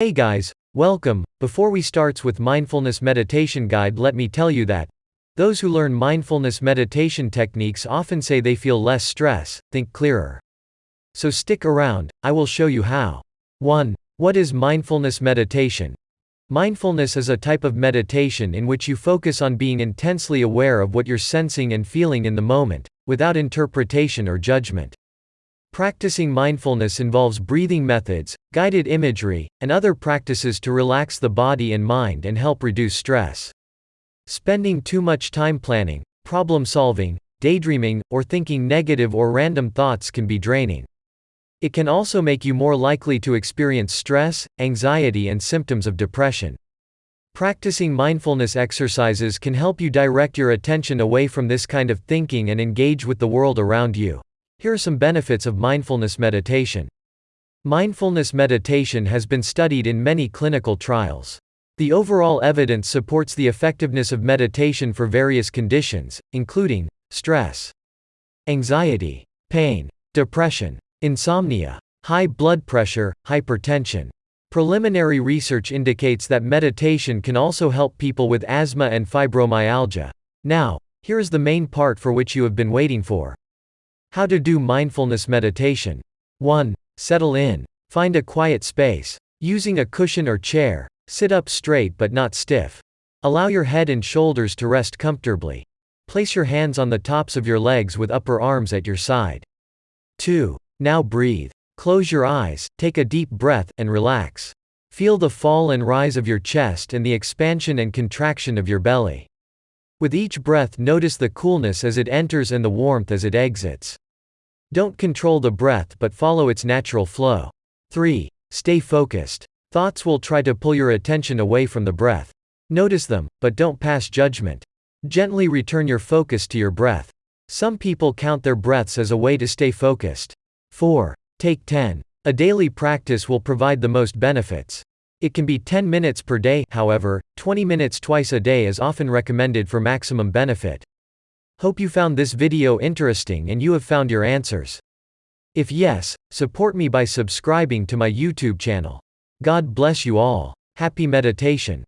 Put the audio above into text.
Hey guys, welcome. Before we starts with mindfulness meditation guide, let me tell you that those who learn mindfulness meditation techniques often say they feel less stress, think clearer. So stick around, I will show you how. 1. What is mindfulness meditation? Mindfulness is a type of meditation in which you focus on being intensely aware of what you're sensing and feeling in the moment, without interpretation or judgment. Practicing mindfulness involves breathing methods, guided imagery, and other practices to relax the body and mind and help reduce stress. Spending too much time planning, problem solving, daydreaming, or thinking negative or random thoughts can be draining. It can also make you more likely to experience stress, anxiety, and symptoms of depression. Practicing mindfulness exercises can help you direct your attention away from this kind of thinking and engage with the world around you. Here are some benefits of mindfulness meditation. Mindfulness meditation has been studied in many clinical trials. The overall evidence supports the effectiveness of meditation for various conditions, including stress, anxiety, pain, depression, insomnia, high blood pressure, hypertension. Preliminary research indicates that meditation can also help people with asthma and fibromyalgia. Now, here is the main part for which you have been waiting for. How to do mindfulness meditation. 1. Settle in. Find a quiet space. Using a cushion or chair, Sit up straight but not stiff. Allow your head and shoulders to rest comfortably. Place your hands on the tops of your legs with upper arms at your side. 2. Now breathe. Close your eyes, take a deep breath, and relax. Feel the fall and rise of your chest and the expansion and contraction of your belly. With each breath, notice the coolness as it enters and the warmth as it exits. Don't control the breath but follow its natural flow. 3. Stay focused. Thoughts will try to pull your attention away from the breath. Notice them, but don't pass judgment. Gently return your focus to your breath. Some people count their breaths as a way to stay focused. 4. Take 10. A daily practice will provide the most benefits. It can be 10 minutes per day, however, 20 minutes twice a day is often recommended for maximum benefit. Hope you found this video interesting and you have found your answers. If yes, support me by subscribing to my YouTube channel. God bless you all. Happy meditation.